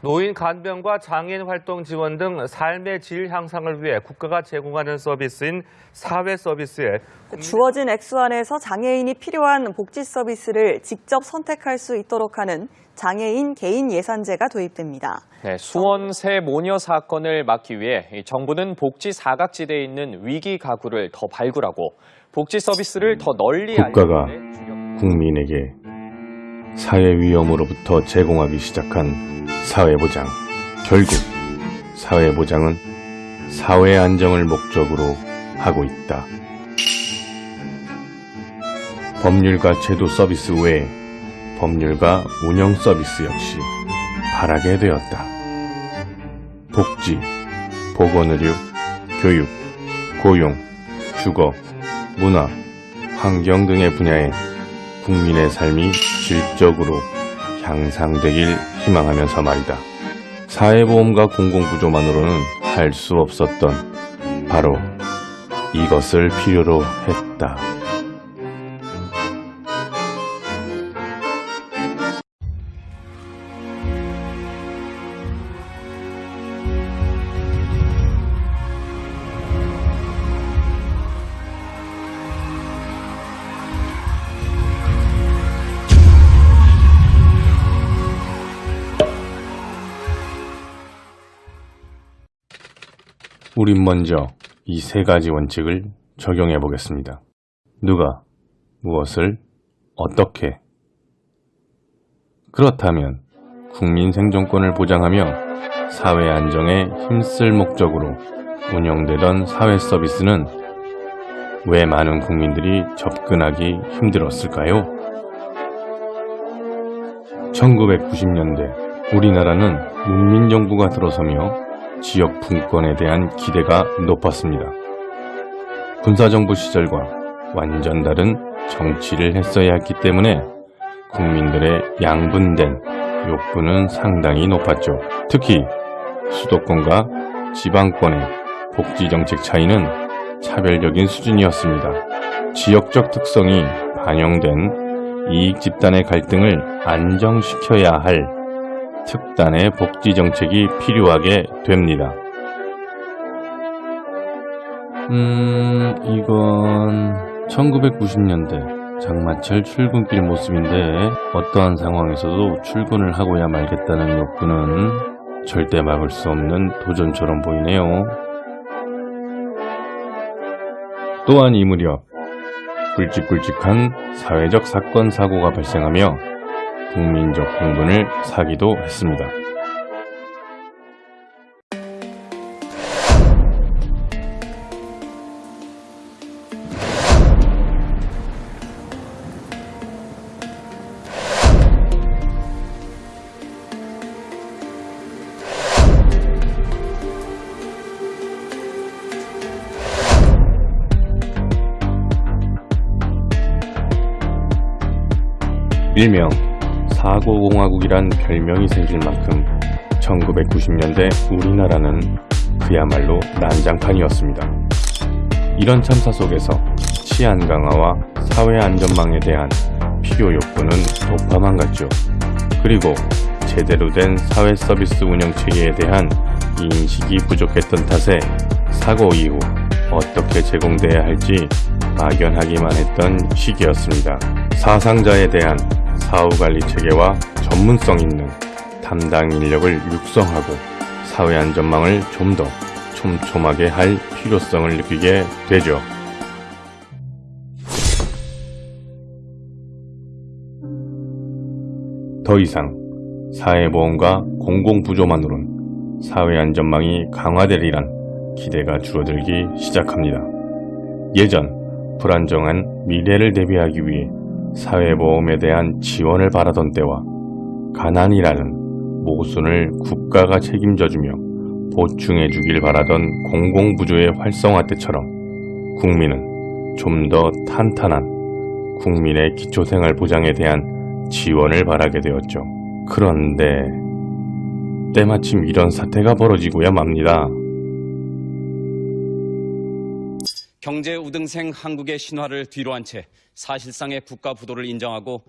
노인 간병과 장애인 활동 지원 등 삶의 질 향상을 위해 국가가 제공하는 서비스인 사회 서비스에 주어진 액수 안에서 장애인이 필요한 복지 서비스를 직접 선택할 수 있도록 하는 장애인 개인 예산제가 도입됩니다. 네, 수원 새 모녀 사건을 막기 위해 이 정부는 복지 사각지대에 있는 위기 가구를 더 발굴하고 복지 서비스를 더 널리 국가가 국민에게 사회 위험으로부터 제공하기 시작한 사회보장. 결국 사회보장은 사회 안정을 목적으로 하고 있다. 법률과 제도 서비스 외에 법률과 운영 서비스 역시 바라게 되었다. 복지, 보건의료, 교육, 고용, 주거, 문화, 환경 등의 분야에 국민의 삶이 질적으로 향상되길 희망하면서 말이다. 사회보험과 공공구조만으로는 할 수 없었던 바로 이것을 필요로 했다. 우린 먼저 이 세 가지 원칙을 적용해 보겠습니다. 누가, 무엇을, 어떻게. 그렇다면 국민 생존권을 보장하며 사회 안정에 힘쓸 목적으로 운영되던 사회 서비스는 왜 많은 국민들이 접근하기 힘들었을까요? 1990년대 우리나라는 문민정부가 들어서며 지역 분권에 대한 기대가 높았습니다. 군사정부 시절과 완전 다른 정치를 했어야 했기 때문에 국민들의 양분된 욕구는 상당히 높았죠. 특히 수도권과 지방권의 복지정책 차이는 차별적인 수준이었습니다. 지역적 특성이 반영된 이익 집단의 갈등을 안정시켜야 할 특단의 복지 정책이 필요하게 됩니다. 음, 이건 1990년대 장마철 출근길 모습인데 어떠한 상황에서도 출근을 하고야 말겠다는 욕구는 절대 막을 수 없는 도전처럼 보이네요. 또한 이 무렵 굵직굵직한 사회적 사건 사고가 발생하며 국민적 공분을 사기도 했습니다. 일명 사고공화국이란 별명이 생길 만큼 1990년대 우리나라는 그야말로 난장판이었습니다. 이런 참사 속에서 치안 강화와 사회 안전망에 대한 필요 욕구는 높아만 갔죠. 그리고 제대로 된 사회 서비스 운영 체계에 대한 인식이 부족했던 탓에 사고 이후 어떻게 제공돼야 할지 막연하기만 했던 시기였습니다. 사상자에 대한 사후관리 체계와 전문성 있는 담당 인력을 육성하고 사회 안전망을 좀 더 촘촘하게 할 필요성을 느끼게 되죠. 더 이상 사회보험과 공공부조만으론 사회 안전망이 강화되리란 기대가 줄어들기 시작합니다. 예전 불안정한 미래를 대비하기 위해 사회보험에 대한 지원을 바라던 때와 가난이라는 모순을 국가가 책임져주며 보충해 주길 바라던 공공부조의 활성화 때처럼 국민은 좀 더 탄탄한 국민의 기초생활 보장에 대한 지원을 바라게 되었죠. 그런데 때마침 이런 사태가 벌어지고야 맙니다. 경제 우등생 한국의 신화를 뒤로 한 채 사실상의 국가 부도를 인정하고